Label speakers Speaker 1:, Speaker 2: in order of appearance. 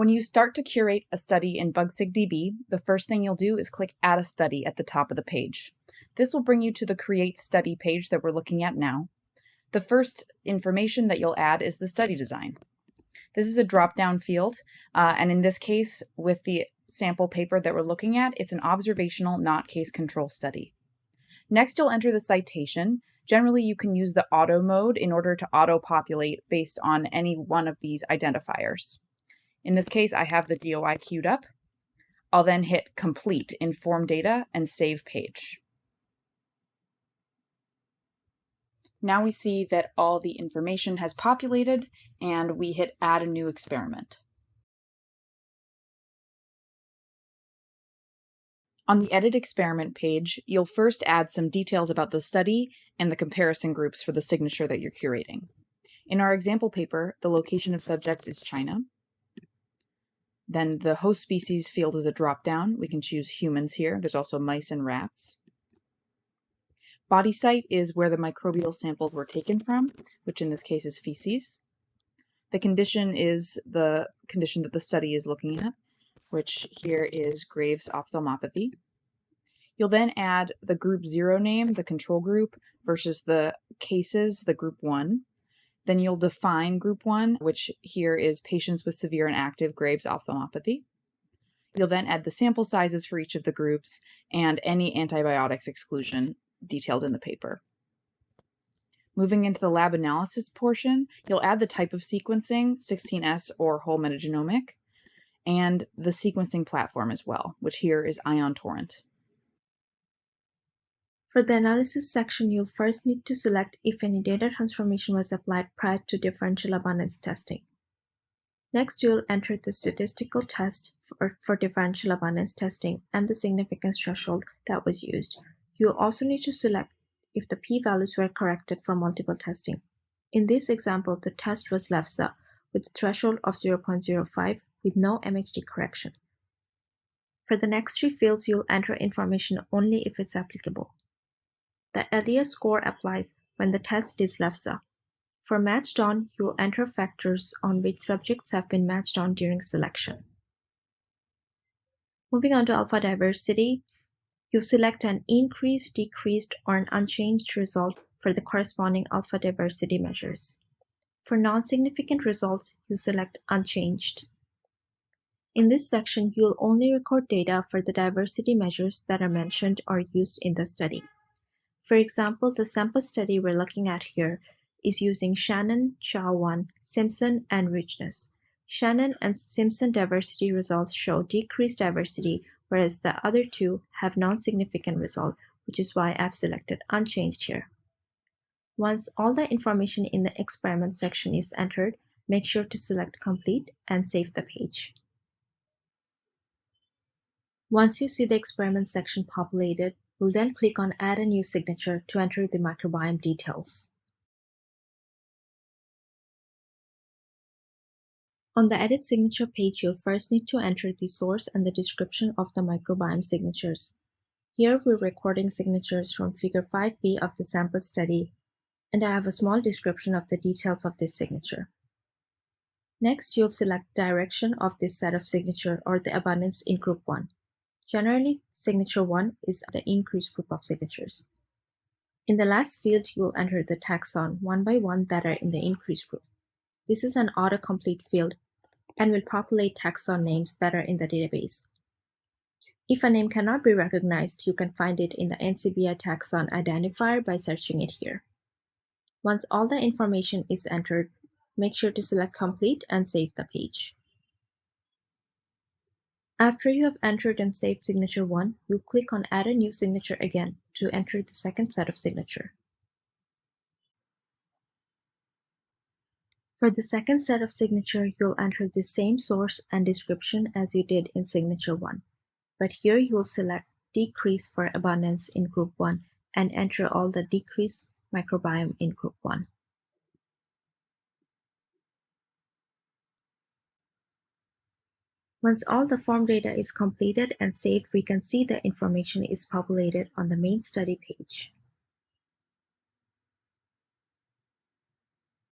Speaker 1: When you start to curate a study in BugSigDB, the first thing you'll do is click Add a Study at the top of the page. This will bring you to the Create Study page that we're looking at now. The first information that you'll add is the study design. This is a drop-down field, uh, and in this case, with the sample paper that we're looking at, it's an observational, not case control study. Next, you'll enter the citation. Generally, you can use the auto mode in order to auto-populate based on any one of these identifiers. In this case, I have the DOI queued up. I'll then hit Complete in Form Data and Save Page. Now we see that all the information has populated and we hit Add a New Experiment. On the Edit Experiment page, you'll first add some details about the study and the comparison groups for the signature that you're curating. In our example paper, the location of subjects is China. Then the host species field is a drop-down. We can choose humans here. There's also mice and rats. Body site is where the microbial samples were taken from, which in this case is feces. The condition is the condition that the study is looking at which here is Graves' ophthalmopathy. You'll then add the group zero name, the control group, versus the cases, the group one. Then you'll define group one, which here is patients with severe and active Graves' ophthalmopathy. You'll then add the sample sizes for each of the groups and any antibiotics exclusion detailed in the paper. Moving into the lab analysis portion, you'll add the type of sequencing, 16S or whole metagenomic, and the sequencing platform as well, which here is Ion Torrent.
Speaker 2: For the analysis section, you'll first need to select if any data transformation was applied prior to differential abundance testing. Next, you'll enter the statistical test for, for differential abundance testing and the significance threshold that was used. You'll also need to select if the p-values were corrected for multiple testing. In this example, the test was LEfSe with a threshold of 0.05 with no MHT correction. For the next three fields, you'll enter information only if it's applicable. The LDA score applies when the test is LEfSe. For matched on, you'll enter factors on which subjects have been matched on during selection. Moving on to alpha diversity, you select an increased, decreased, or an unchanged result for the corresponding alpha diversity measures. For non-significant results, you select unchanged. In this section, you'll only record data for the diversity measures that are mentioned or used in the study. For example, the sample study we're looking at here is using Shannon, Chao1, Simpson, and richness. Shannon and Simpson diversity results show decreased diversity, whereas the other two have non-significant result, which is why I've selected unchanged here. Once all the information in the experiment section is entered, make sure to select complete and save the page. Once you see the experiment section populated, we'll then click on Add a new signature to enter the microbiome details. On the Edit Signature page, you'll first need to enter the source and the description of the microbiome signatures. Here we're recording signatures from Figure 5b of the sample study, and I have a small description of the details of this signature. Next, you'll select direction of this set of signature or the abundance in Group 1. Generally, signature 1 is the increased group of signatures. In the last field, you will enter the taxon one by one that are in the increased group. This is an autocomplete field and will populate taxon names that are in the database. If a name cannot be recognized, you can find it in the NCBI taxon identifier by searching it here. Once all the information is entered, make sure to select complete and save the page. After you have entered and saved signature 1, you'll click on Add a new signature again to enter the second set of signature. For the second set of signature, you'll enter the same source and description as you did in signature 1, but here you'll select decrease for abundance in group 1 and enter all the decrease microbiome in group 1. Once all the form data is completed and saved, we can see the information is populated on the main study page.